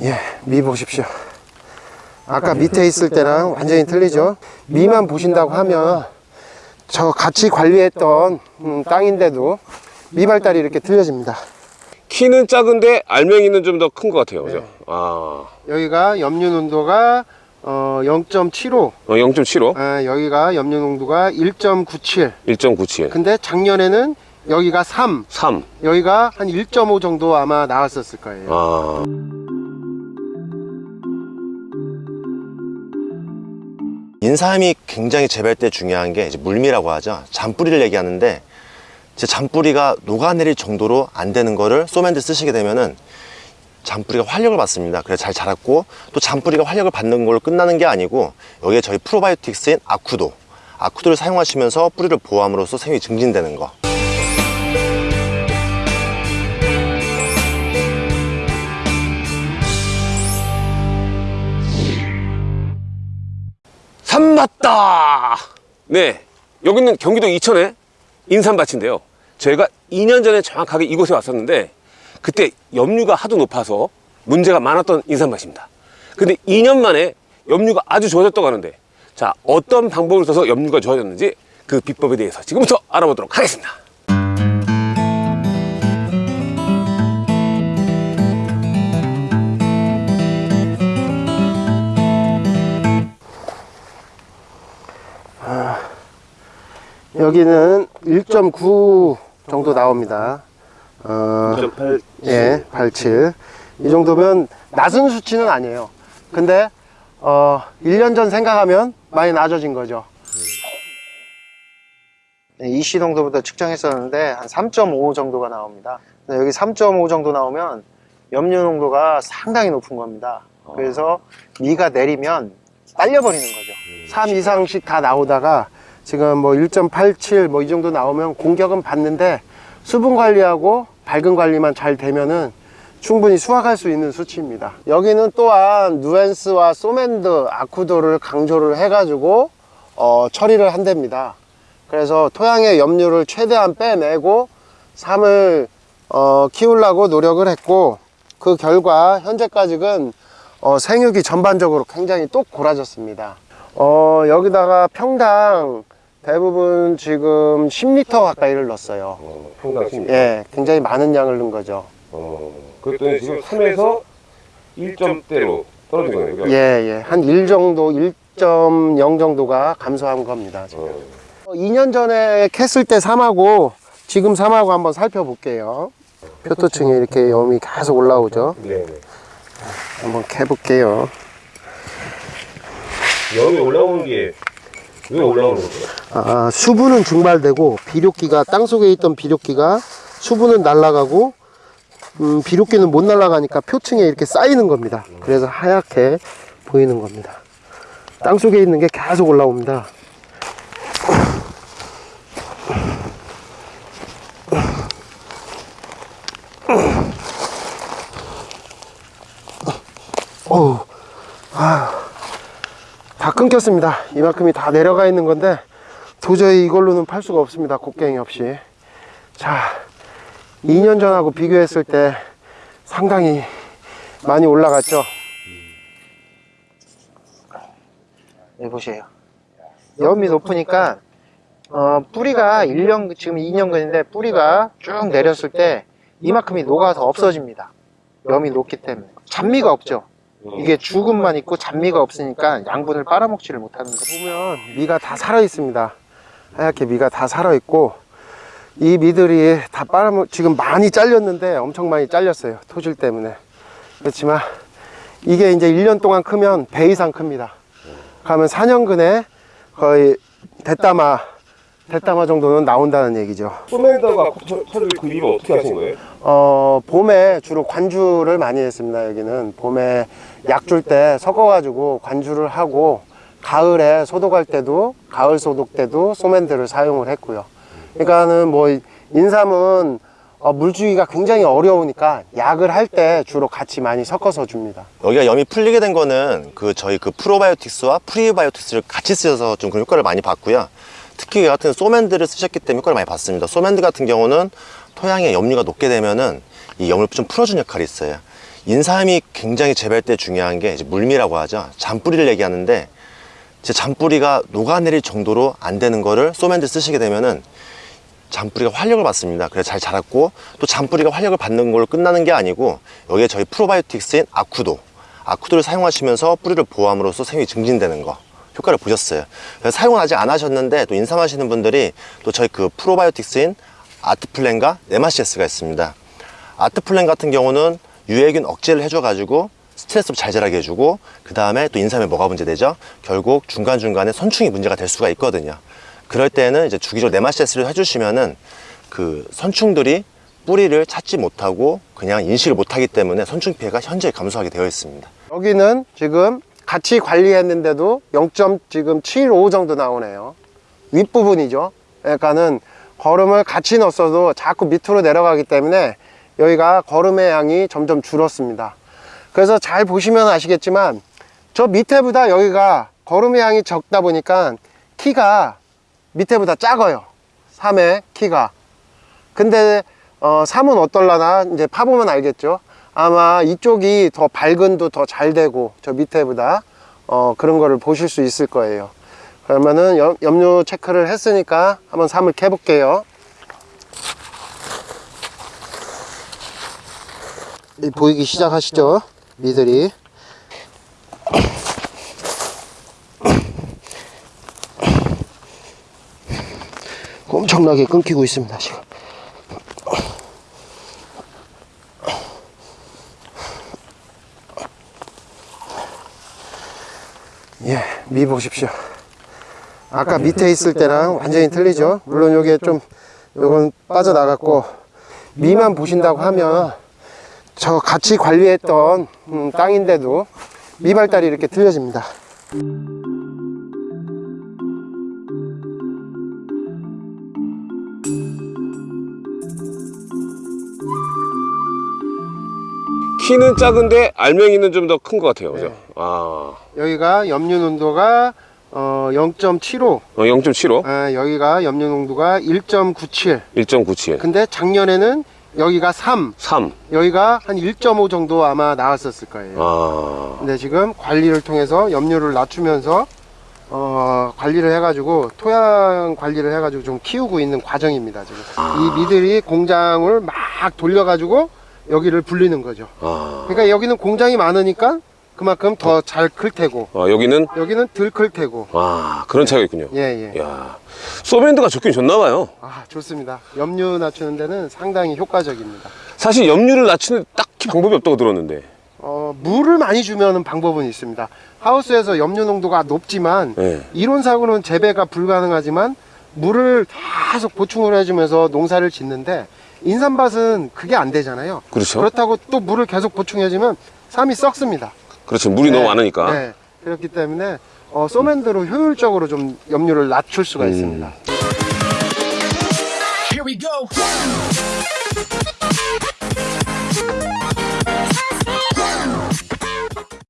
예, 미 보십시오. 아까 밑에 있을 때랑 완전히 틀리죠? 미만 보신다고 하면 저 같이 관리했던 음, 땅인데도 미발달이 이렇게 틀려집니다. 키는 작은데 알맹이는 좀 더 큰 것 같아요. 그죠? 네. 아, 여기가 염류 농도가 어, 0.75, 어, 0.75, 아, 여기가 염류 농도가 1.97. 1.97, 근데 작년에는 여기가 3, 3. 여기가 한 1.5 정도 아마 나왔었을 거예요. 아, 인삼이 굉장히 재배할 때 중요한 게 이제 물미라고 하죠. 잔뿌리를 얘기하는데 제 잔뿌리가 녹아내릴 정도로 안 되는 거를 소맨드 쓰시게 되면은 잔뿌리가 활력을 받습니다. 그래서 잘 자랐고 또 잔뿌리가 활력을 받는 걸로 끝나는 게 아니고 여기에 저희 프로바이오틱스인 아쿠도 아쿠도를 사용하시면서 뿌리를 보호함으로써 생육이 증진되는 거 산 맞다! 네, 여기는 경기도 이천의 인삼밭인데요. 저희가 2년 전에 정확하게 이곳에 왔었는데 그때 염류가 하도 높아서 문제가 많았던 인삼밭입니다. 근데 2년 만에 염류가 아주 좋아졌다고 하는데 자 어떤 방법을 써서 염류가 좋아졌는지 그 비법에 대해서 지금부터 알아보도록 하겠습니다. 여기는 1.9 정도 나옵니다. 어, 2.8 예, 87. 이 정도면 낮은 수치는 아니에요. 근데 어, 1년 전 생각하면 많이 낮아진 거죠. 네, 이씨 농도부터 측정했었는데 한 3.5 정도가 나옵니다. 여기 3.5 정도 나오면 염류 농도가 상당히 높은 겁니다. 그래서 미가 내리면 딸려버리는 거죠. 3 이상씩 다 나오다가 지금 뭐 1.87 뭐 이 정도 나오면 공격은 받는데 수분 관리하고 밝은 관리만 잘 되면은 충분히 수확할 수 있는 수치입니다. 여기는 또한 누엔스와 소맨드, 아쿠도를 강조를 해가지고 어, 처리를 한답니다. 그래서 토양의 염류를 최대한 빼내고 삶을 어, 키우려고 노력을 했고 그 결과 현재까지는 어, 생육이 전반적으로 굉장히 똑 골아졌습니다. 어, 여기다가 평당 대부분 지금 10리터 가까이를 넣었어요. 어, 평당 10. 예, 굉장히 많은 양을 넣은 거죠. 어, 그랬더니 지금 3에서 1점대로 떨어진 거네요. 예, 예. 한 1 정도, 1.0 정도가 감소한 겁니다. 지금. 어, 2년 전에 캤을 때 삼하고 지금 삼하고 한번 살펴볼게요. 표토층에 이렇게 염이 계속 올라오죠. 네, 네. 한번 캐볼게요. 염이 올라오는 게 왜 올라오는 거죠? 아, 수분은 증발되고 비료기가 땅 속에 있던 비료기가 수분은 날아가고 음, 비료기는 못 날아가니까 표층에 이렇게 쌓이는 겁니다. 그래서 하얗게 보이는 겁니다. 땅 속에 있는 게 계속 올라옵니다. 어우. 다 끊겼습니다. 이만큼이 다 내려가 있는 건데 도저히 이걸로는 팔 수가 없습니다. 곡괭이 없이. 자, 2년 전하고 비교했을 때 상당히 많이 올라갔죠. 네, 보세요. 염이 높으니까 어, 뿌리가 1년, 지금 2년근인데 뿌리가 쭉 내렸을 때 이만큼이 녹아서 없어집니다. 염이 높기 때문에. 잔미가 없죠. 이게 죽음만 있고 잔미가 없으니까 양분을 빨아먹지를 못하는 거 보면 미가 다 살아 있습니다. 하얗게 미가 다 살아 있고 이 미들이 다 빨아먹 지금 많이 잘렸는데 엄청 많이 잘렸어요 토질 때문에. 그렇지만 이게 이제 1년 동안 크면 배 이상 큽니다. 그러면 4년근에 거의 대따마 대따마 정도는 나온다는 얘기죠 소맨더가 그 이유를 어떻게 하신 거예요? 어, 봄에 주로 관주를 많이 했습니다. 여기는 봄에 약 줄 때 섞어가지고 관주를 하고 가을에 소독할 때도 가을 소독 때도 소맨드를 사용을 했고요. 그러니까는 뭐 인삼은 어, 물주기가 굉장히 어려우니까 약을 할 때 주로 같이 많이 섞어서 줍니다. 여기가 염이 풀리게 된 거는 그 저희 그 프로바이오틱스와 프리바이오틱스를 같이 쓰셔서 좀 그런 효과를 많이 봤고요. 특히 이 같은 소맨드를 쓰셨기 때문에 효과를 많이 봤습니다. 소맨드 같은 경우는 토양에 염류가 녹게 되면은 이 염을 좀 풀어주는 역할이 있어요. 인삼이 굉장히 재배할 때 중요한 게 물미라고 하죠. 잔뿌리를 얘기하는데 제 잔뿌리가 녹아내릴 정도로 안 되는 거를 소맨드 쓰시게 되면은 잔뿌리가 활력을 받습니다. 그래서 잘 자랐고 또 잔뿌리가 활력을 받는 걸로 끝나는 게 아니고 여기에 저희 프로바이오틱스인 아쿠도 아쿠도를 사용하시면서 뿌리를 보호함으로써 생육이 증진되는 거 효과를 보셨어요. 사용을 아직 안 하셨는데 또 인삼하시는 분들이 또 저희 그 프로바이오틱스인 아트플랜과 네마시에스가 있습니다. 아트플랜 같은 경우는 유해균 억제를 해줘가지고 스트레스 잘 자라게 해주고 그 다음에 또 인삼에 뭐가 문제되죠? 결국 중간중간에 선충이 문제가 될 수가 있거든요. 그럴 때는 이제 주기적으로 네마시스를 해주시면은 그 선충들이 뿌리를 찾지 못하고 그냥 인식을 못하기 때문에 선충 피해가 현저히 감소하게 되어 있습니다. 여기는 지금 같이 관리했는데도 0. 지금 75 정도 나오네요. 윗부분이죠. 그러니까는 거름을 같이 넣었어도 자꾸 밑으로 내려가기 때문에 여기가 거름의 양이 점점 줄었습니다. 그래서 잘 보시면 아시겠지만 저 밑에보다 여기가 거름의 양이 적다 보니까 키가 밑에보다 작아요. 3의 키가. 근데 어, 3은 어떨라나 이제 파보면 알겠죠. 아마 이쪽이 더 발근도 더 잘 되고 저 밑에보다 어, 그런 거를 보실 수 있을 거예요. 그러면은 염, 염료 체크를 했으니까 한번 3을 캐 볼게요. 이 보이기 시작하시죠? 미들이. 엄청나게 끊기고 있습니다, 지금. 예, 미 보십시오. 아까 밑에 있을 때랑 완전히 틀리죠? 물론 요게 좀, 요건 빠져나갔고, 미만 보신다고 하면, 저 같이 관리했던 음, 땅인데도 미발달이 이렇게 틀려집니다. 키는 작은데 알맹이는 좀 더 큰 것 같아요. 그죠? 네. 아, 여기가 염류 농도가 어, 0.75, 어, 0.75, 아, 여기가 염류 농도가 1.97. 1.97, 근데 작년에는 여기가 3, 3. 여기가 한 1.5 정도 아마 나왔었을 거예요. 아, 근데 지금 관리를 통해서 염류를 낮추면서 어, 관리를 해가지고 토양 관리를 해가지고 좀 키우고 있는 과정입니다. 지금 이 미들이 공장을 막 돌려가지고 여기를 불리는 거죠. 아, 그러니까 여기는 공장이 많으니까 그만큼 더 잘 클 테고 아, 여기는 여기는 덜 클 테고. 아 그런 차이가 있군요. 예 예. 야, 소밴드가 좋긴 좋나 봐요. 아 좋습니다. 염류 낮추는 데는 상당히 효과적입니다. 사실 염류를 낮추는 딱히 방법이 없다고 들었는데. 어, 물을 많이 주면 방법은 있습니다. 하우스에서 염류 농도가 높지만 네. 이론상으로는 재배가 불가능하지만 물을 계속 보충을 해주면서 농사를 짓는데 인삼밭은 그게 안 되잖아요. 그렇죠. 그렇다고 또 물을 계속 보충해주면 삶이 썩습니다. 그렇죠. 물이 너무 많으니까. 네. 그렇기 때문에 어, 소맨드로 효율적으로 좀 염류를 낮출 수가 음. 있습니다. Here we go.